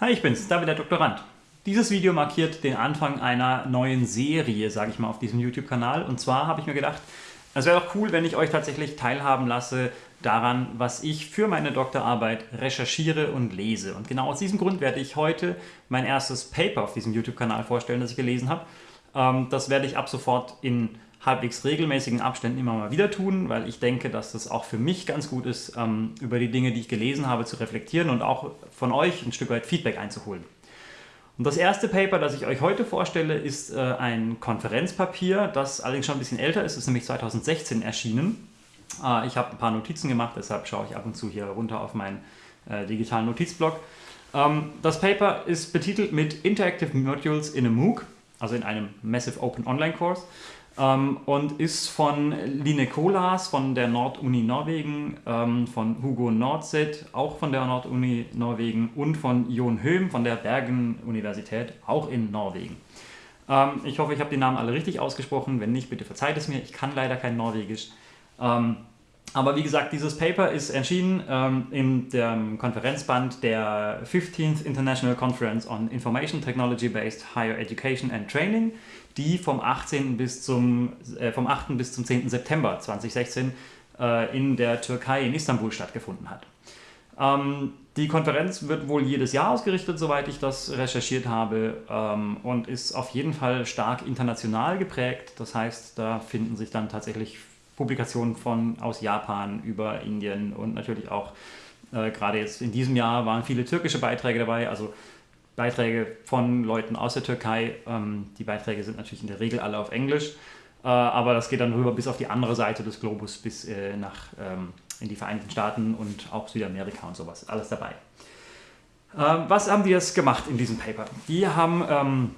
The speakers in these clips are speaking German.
Hi, ich bin's, David der Doktorand. Dieses Video markiert den Anfang einer neuen Serie, sage ich mal, auf diesem YouTube-Kanal. Und zwar habe ich mir gedacht, es wäre doch cool, wenn ich euch tatsächlich teilhaben lasse daran, was ich für meine Doktorarbeit recherchiere und lese. Und genau aus diesem Grund werde ich heute mein erstes Paper auf diesem YouTube-Kanal vorstellen, das ich gelesen habe. Ähm, das werde ich ab sofort in halbwegs regelmäßigen Abständen immer mal wieder tun, weil ich denke, dass das auch für mich ganz gut ist, ähm, über die Dinge, die ich gelesen habe, zu reflektieren und auch von euch ein Stück weit Feedback einzuholen. Und das erste Paper, das ich euch heute vorstelle, ist äh, ein Konferenzpapier, das allerdings schon ein bisschen älter ist, ist nämlich 2016 erschienen. Äh, ich habe ein paar Notizen gemacht, deshalb schaue ich ab und zu hier runter auf meinen äh, digitalen Notizblock. Ähm, das Paper ist betitelt mit Interactive Modules in a MOOC, also in einem Massive Open Online Course ähm, und ist von Line Kolas von der Norduni Norwegen, ähm, von Hugo Nordset, auch von der Norduni Norwegen und von Jon Höhm von der Bergen-Universität, auch in Norwegen. Ähm, ich hoffe, ich habe die Namen alle richtig ausgesprochen. Wenn nicht, bitte verzeiht es mir. Ich kann leider kein Norwegisch. Aber wie gesagt, dieses Paper ist erschienen ähm, in dem Konferenzband der 15th International Conference on Information Technology Based Higher Education and Training die vom 18. bis zum, äh, vom 8. bis zum 10. September 2016 äh, in der Türkei in Istanbul stattgefunden hat. Ähm, die Konferenz wird wohl jedes Jahr ausgerichtet, soweit ich das recherchiert habe, ähm, und ist auf jeden Fall stark international geprägt. Das heißt, da finden sich dann tatsächlich Publikationen von aus Japan über Indien und natürlich auch äh, gerade jetzt in diesem Jahr waren viele türkische Beiträge dabei. Also Beiträge von Leuten aus der Türkei. Ähm, die Beiträge sind natürlich in der Regel alle auf Englisch, äh, aber das geht dann rüber bis auf die andere Seite des Globus, bis äh, nach ähm, in die Vereinigten Staaten und auch Südamerika und sowas. Alles dabei. Ähm, was haben die jetzt gemacht in diesem Paper? Die haben ähm,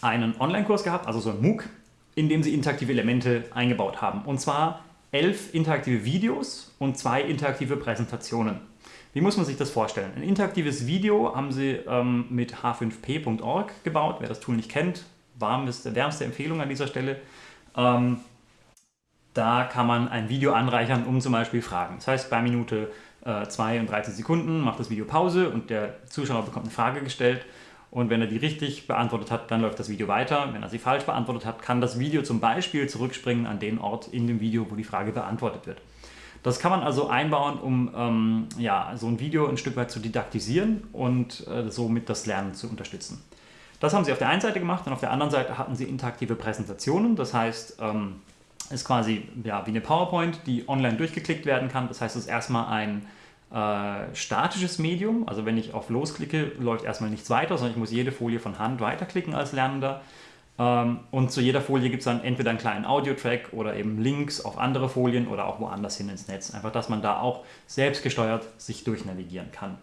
einen Online-Kurs gehabt, also so ein MOOC, in dem sie interaktive Elemente eingebaut haben. Und zwar elf interaktive Videos und zwei interaktive Präsentationen. Wie muss man sich das vorstellen? Ein interaktives Video haben sie ähm, mit h5p.org gebaut. Wer das Tool nicht kennt, warmste, wärmste Empfehlung an dieser Stelle. Ähm, da kann man ein Video anreichern, um zum Beispiel Fragen. Das heißt, bei Minute äh, 2 und 13 Sekunden macht das Video Pause und der Zuschauer bekommt eine Frage gestellt. Und wenn er die richtig beantwortet hat, dann läuft das Video weiter. Wenn er sie falsch beantwortet hat, kann das Video zum Beispiel zurückspringen an den Ort in dem Video, wo die Frage beantwortet wird. Das kann man also einbauen, um ähm, ja, so ein Video ein Stück weit zu didaktisieren und äh, somit das Lernen zu unterstützen. Das haben sie auf der einen Seite gemacht und auf der anderen Seite hatten sie interaktive Präsentationen. Das heißt, ähm, ist quasi ja, wie eine PowerPoint, die online durchgeklickt werden kann. Das heißt, es ist erstmal ein äh, statisches Medium. Also wenn ich auf Los klicke, läuft erstmal nichts weiter, sondern ich muss jede Folie von Hand weiterklicken als Lernender. Ähm, und zu jeder Folie gibt es dann entweder einen kleinen Audio-Track oder eben Links auf andere Folien oder auch woanders hin ins Netz. Einfach, dass man da auch selbstgesteuert sich durchnavigieren kann.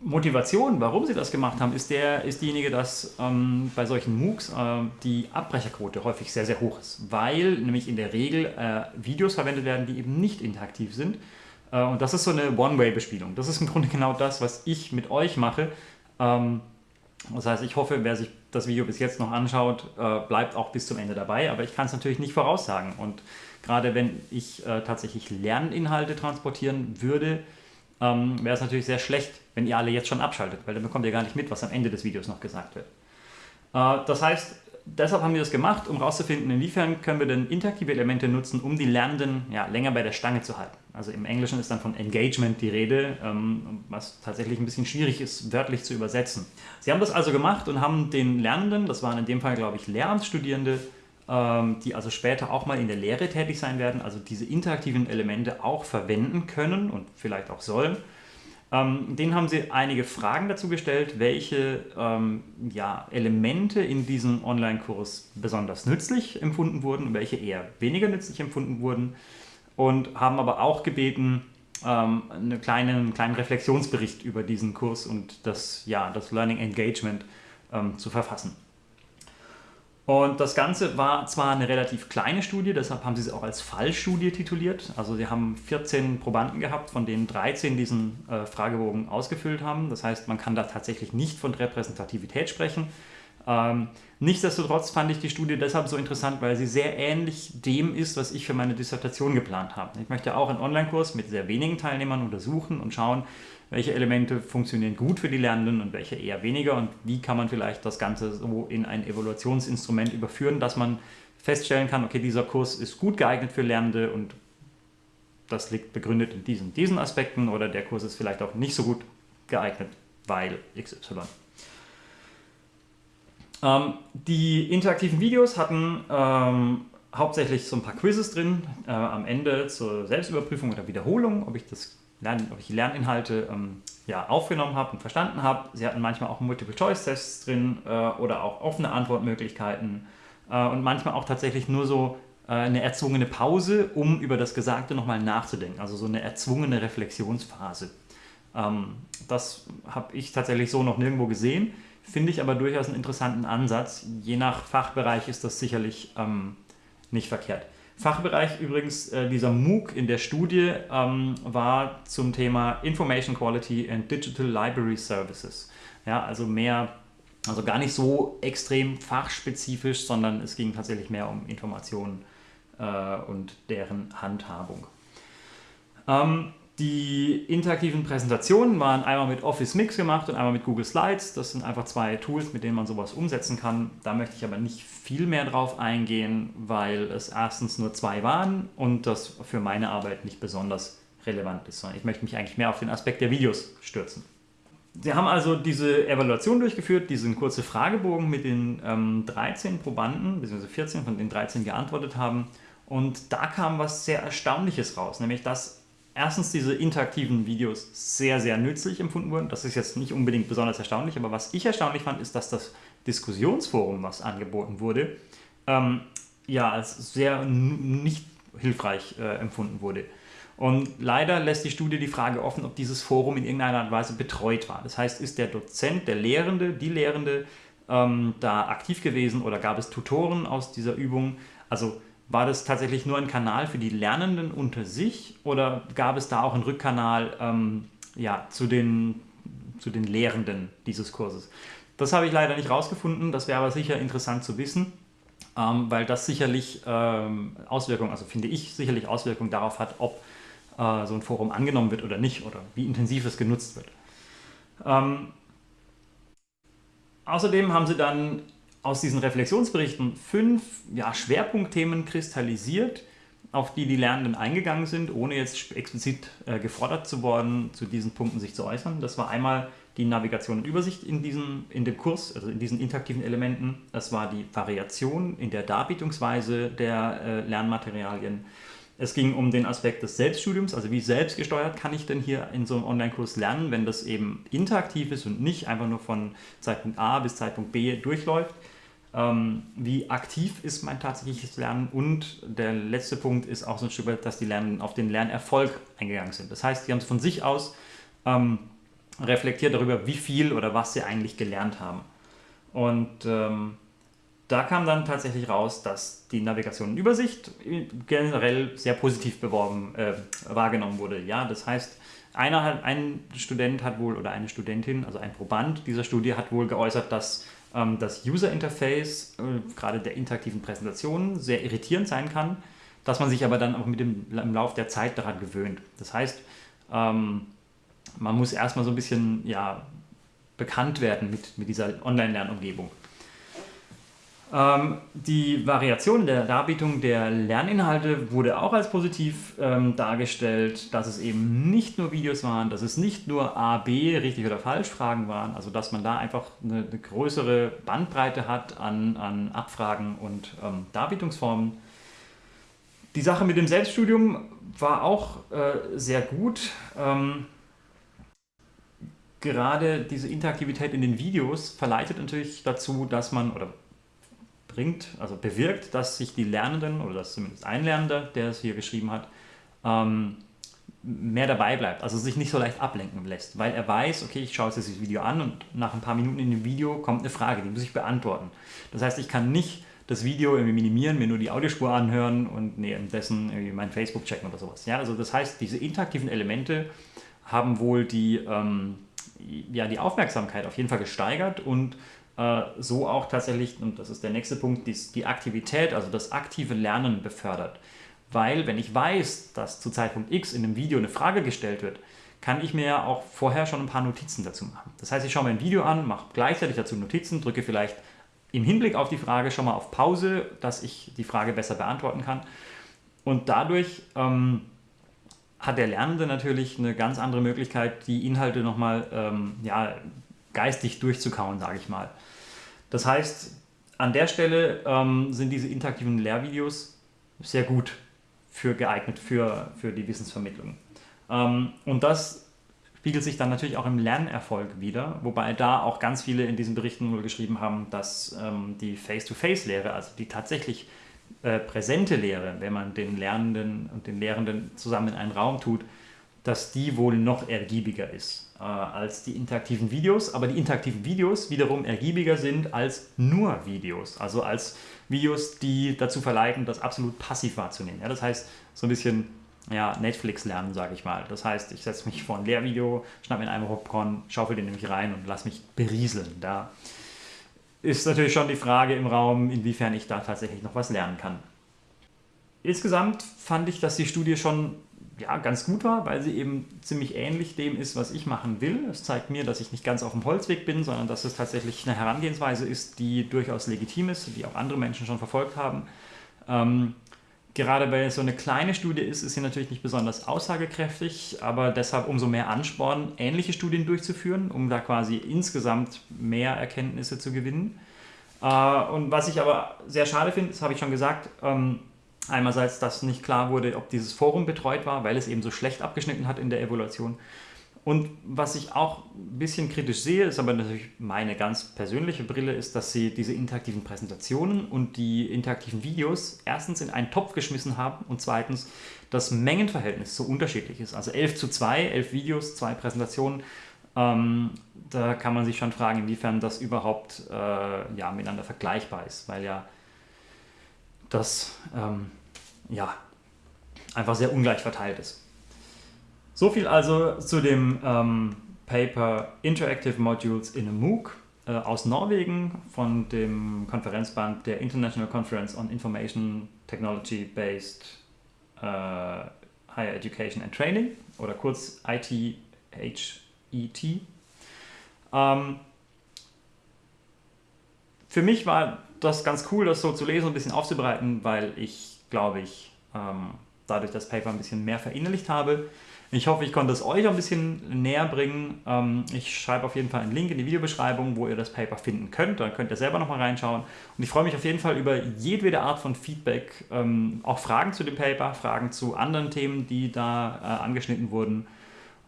Motivation, warum sie das gemacht haben, ist, der, ist diejenige, dass ähm, bei solchen MOOCs äh, die Abbrecherquote häufig sehr, sehr hoch ist, weil nämlich in der Regel äh, Videos verwendet werden, die eben nicht interaktiv sind. Äh, und das ist so eine One-Way-Bespielung. Das ist im Grunde genau das, was ich mit euch mache. Ähm, das heißt, ich hoffe, wer sich das Video bis jetzt noch anschaut, äh, bleibt auch bis zum Ende dabei, aber ich kann es natürlich nicht voraussagen. Und gerade wenn ich äh, tatsächlich Lerninhalte transportieren würde, ähm, wäre es natürlich sehr schlecht, wenn ihr alle jetzt schon abschaltet, weil dann bekommt ihr gar nicht mit, was am Ende des Videos noch gesagt wird. Das heißt, deshalb haben wir das gemacht, um herauszufinden, inwiefern können wir denn interaktive Elemente nutzen, um die Lernenden ja, länger bei der Stange zu halten. Also im Englischen ist dann von Engagement die Rede, ähm, was tatsächlich ein bisschen schwierig ist, wörtlich zu übersetzen. Sie haben das also gemacht und haben den Lernenden, das waren in dem Fall glaube ich Lehramtsstudierende, ähm, die also später auch mal in der Lehre tätig sein werden, also diese interaktiven Elemente auch verwenden können und vielleicht auch sollen, ähm, denen haben sie einige Fragen dazu gestellt, welche ähm, ja, Elemente in diesem Online-Kurs besonders nützlich empfunden wurden und welche eher weniger nützlich empfunden wurden und haben aber auch gebeten, ähm, einen kleinen, kleinen Reflexionsbericht über diesen Kurs und das, ja, das Learning Engagement ähm, zu verfassen. Und das Ganze war zwar eine relativ kleine Studie, deshalb haben sie es auch als Fallstudie tituliert. Also sie haben 14 Probanden gehabt, von denen 13 diesen äh, Fragebogen ausgefüllt haben. Das heißt, man kann da tatsächlich nicht von Repräsentativität sprechen. Ähm, nichtsdestotrotz fand ich die Studie deshalb so interessant, weil sie sehr ähnlich dem ist, was ich für meine Dissertation geplant habe. Ich möchte auch einen Online-Kurs mit sehr wenigen Teilnehmern untersuchen und schauen, welche Elemente funktionieren gut für die Lernenden und welche eher weniger und wie kann man vielleicht das Ganze so in ein Evaluationsinstrument überführen, dass man feststellen kann, okay, dieser Kurs ist gut geeignet für Lernende und das liegt begründet in diesen, diesen Aspekten oder der Kurs ist vielleicht auch nicht so gut geeignet, weil XY. Ähm, die interaktiven Videos hatten ähm, hauptsächlich so ein paar Quizzes drin, äh, am Ende zur Selbstüberprüfung oder Wiederholung, ob ich, das Lern, ob ich die Lerninhalte ähm, ja, aufgenommen habe und verstanden habe. Sie hatten manchmal auch Multiple-Choice-Tests drin äh, oder auch offene Antwortmöglichkeiten äh, und manchmal auch tatsächlich nur so äh, eine erzwungene Pause, um über das Gesagte nochmal nachzudenken, also so eine erzwungene Reflexionsphase. Ähm, das habe ich tatsächlich so noch nirgendwo gesehen, finde ich aber durchaus einen interessanten Ansatz. Je nach Fachbereich ist das sicherlich ähm, nicht verkehrt. Fachbereich übrigens, äh, dieser MOOC in der Studie ähm, war zum Thema Information Quality and Digital Library Services. Ja, also mehr, also gar nicht so extrem fachspezifisch, sondern es ging tatsächlich mehr um Informationen äh, und deren Handhabung. Ähm, die interaktiven Präsentationen waren einmal mit Office Mix gemacht und einmal mit Google Slides. Das sind einfach zwei Tools, mit denen man sowas umsetzen kann. Da möchte ich aber nicht viel mehr drauf eingehen, weil es erstens nur zwei waren und das für meine Arbeit nicht besonders relevant ist, sondern ich möchte mich eigentlich mehr auf den Aspekt der Videos stürzen. Sie haben also diese Evaluation durchgeführt, diesen kurzen Fragebogen mit den ähm, 13 Probanden, bzw. 14 von den 13 geantwortet haben. Und da kam was sehr Erstaunliches raus, nämlich dass erstens diese interaktiven Videos sehr, sehr nützlich empfunden wurden. Das ist jetzt nicht unbedingt besonders erstaunlich, aber was ich erstaunlich fand, ist, dass das Diskussionsforum, was angeboten wurde, ähm, ja, als sehr nicht hilfreich äh, empfunden wurde. Und leider lässt die Studie die Frage offen, ob dieses Forum in irgendeiner Art und Weise betreut war. Das heißt, ist der Dozent, der Lehrende, die Lehrende ähm, da aktiv gewesen oder gab es Tutoren aus dieser Übung? Also war das tatsächlich nur ein Kanal für die Lernenden unter sich oder gab es da auch einen Rückkanal ähm, ja, zu, den, zu den Lehrenden dieses Kurses? Das habe ich leider nicht rausgefunden, das wäre aber sicher interessant zu wissen, ähm, weil das sicherlich ähm, Auswirkungen, also finde ich, sicherlich Auswirkungen darauf hat, ob äh, so ein Forum angenommen wird oder nicht oder wie intensiv es genutzt wird. Ähm, außerdem haben sie dann aus diesen Reflexionsberichten fünf ja, Schwerpunktthemen kristallisiert, auf die die Lernenden eingegangen sind, ohne jetzt explizit äh, gefordert zu worden, zu diesen Punkten sich zu äußern. Das war einmal die Navigation und Übersicht in, diesem, in dem Kurs, also in diesen interaktiven Elementen. Das war die Variation in der Darbietungsweise der äh, Lernmaterialien. Es ging um den Aspekt des Selbststudiums, also wie selbstgesteuert kann ich denn hier in so einem Online-Kurs lernen, wenn das eben interaktiv ist und nicht einfach nur von Zeitpunkt A bis Zeitpunkt B durchläuft wie aktiv ist mein tatsächliches Lernen und der letzte Punkt ist auch so ein Stück weit, dass die Lernen auf den Lernerfolg eingegangen sind. Das heißt, die haben es von sich aus ähm, reflektiert darüber, wie viel oder was sie eigentlich gelernt haben. Und ähm, da kam dann tatsächlich raus, dass die Navigation und Übersicht generell sehr positiv beworben, äh, wahrgenommen wurde. Ja, das heißt, einer, ein Student hat wohl oder eine Studentin, also ein Proband dieser Studie hat wohl geäußert, dass ähm, das User Interface, äh, gerade der interaktiven Präsentationen, sehr irritierend sein kann, dass man sich aber dann auch mit dem, im Laufe der Zeit daran gewöhnt. Das heißt, ähm, man muss erstmal so ein bisschen ja, bekannt werden mit, mit dieser Online-Lernumgebung. Ähm, die Variation der Darbietung der Lerninhalte wurde auch als positiv ähm, dargestellt, dass es eben nicht nur Videos waren, dass es nicht nur A, B, richtig oder falsch Fragen waren, also dass man da einfach eine, eine größere Bandbreite hat an, an Abfragen und ähm, Darbietungsformen. Die Sache mit dem Selbststudium war auch äh, sehr gut. Ähm, gerade diese Interaktivität in den Videos verleitet natürlich dazu, dass man, oder bringt, also bewirkt, dass sich die Lernenden, oder dass zumindest ein Lernender, der es hier geschrieben hat, ähm, mehr dabei bleibt, also sich nicht so leicht ablenken lässt, weil er weiß, okay, ich schaue jetzt dieses Video an und nach ein paar Minuten in dem Video kommt eine Frage, die muss ich beantworten. Das heißt, ich kann nicht das Video irgendwie minimieren, mir nur die Audiospur anhören und währenddessen irgendwie mein Facebook checken oder sowas. Ja, also das heißt, diese interaktiven Elemente haben wohl die, ähm, ja, die Aufmerksamkeit auf jeden Fall gesteigert und so auch tatsächlich, und das ist der nächste Punkt, die, die Aktivität, also das aktive Lernen befördert. Weil wenn ich weiß, dass zu Zeitpunkt X in einem Video eine Frage gestellt wird, kann ich mir ja auch vorher schon ein paar Notizen dazu machen. Das heißt, ich schaue mir ein Video an, mache gleichzeitig dazu Notizen, drücke vielleicht im Hinblick auf die Frage schon mal auf Pause, dass ich die Frage besser beantworten kann. Und dadurch ähm, hat der Lernende natürlich eine ganz andere Möglichkeit, die Inhalte nochmal ähm, ja, geistig durchzukauen, sage ich mal. Das heißt, an der Stelle ähm, sind diese interaktiven Lehrvideos sehr gut für geeignet für, für die Wissensvermittlung. Ähm, und das spiegelt sich dann natürlich auch im Lernerfolg wieder, wobei da auch ganz viele in diesen Berichten wohl geschrieben haben, dass ähm, die Face-to-Face-Lehre, also die tatsächlich äh, präsente Lehre, wenn man den Lernenden und den Lehrenden zusammen in einen Raum tut, dass die wohl noch ergiebiger ist äh, als die interaktiven Videos, aber die interaktiven Videos wiederum ergiebiger sind als nur Videos, also als Videos, die dazu verleiten, das absolut passiv wahrzunehmen. Ja, das heißt, so ein bisschen ja, Netflix lernen, sage ich mal. Das heißt, ich setze mich vor ein Lehrvideo, schnapp mir einen Popcorn, schaufel den nämlich rein und lass mich berieseln. Da ist natürlich schon die Frage im Raum, inwiefern ich da tatsächlich noch was lernen kann. Insgesamt fand ich, dass die Studie schon ja, ganz gut war, weil sie eben ziemlich ähnlich dem ist, was ich machen will. Es zeigt mir, dass ich nicht ganz auf dem Holzweg bin, sondern dass es tatsächlich eine Herangehensweise ist, die durchaus legitim ist, die auch andere Menschen schon verfolgt haben. Ähm, gerade weil es so eine kleine Studie ist, ist sie natürlich nicht besonders aussagekräftig, aber deshalb umso mehr Ansporn, ähnliche Studien durchzuführen, um da quasi insgesamt mehr Erkenntnisse zu gewinnen. Äh, und was ich aber sehr schade finde, das habe ich schon gesagt, ähm, Einerseits, dass nicht klar wurde, ob dieses Forum betreut war, weil es eben so schlecht abgeschnitten hat in der Evaluation. Und was ich auch ein bisschen kritisch sehe, ist aber natürlich meine ganz persönliche Brille, ist, dass sie diese interaktiven Präsentationen und die interaktiven Videos erstens in einen Topf geschmissen haben und zweitens das Mengenverhältnis so unterschiedlich ist. Also 11 zu 2, 11 Videos, zwei Präsentationen. Ähm, da kann man sich schon fragen, inwiefern das überhaupt äh, ja, miteinander vergleichbar ist, weil ja das ähm, ja, einfach sehr ungleich verteilt ist. So viel also zu dem ähm, Paper Interactive Modules in a MOOC äh, aus Norwegen von dem Konferenzband der International Conference on Information Technology Based äh, Higher Education and Training oder kurz ITHET. Ähm, für mich war das ganz cool, das so zu lesen und ein bisschen aufzubereiten, weil ich, glaube ich, ähm, dadurch das Paper ein bisschen mehr verinnerlicht habe. Ich hoffe, ich konnte es euch ein bisschen näher bringen. Ähm, ich schreibe auf jeden Fall einen Link in die Videobeschreibung, wo ihr das Paper finden könnt. Dann könnt ihr selber nochmal reinschauen. Und ich freue mich auf jeden Fall über jedwede Art von Feedback, ähm, auch Fragen zu dem Paper, Fragen zu anderen Themen, die da äh, angeschnitten wurden.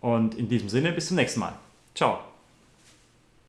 Und in diesem Sinne, bis zum nächsten Mal. Ciao.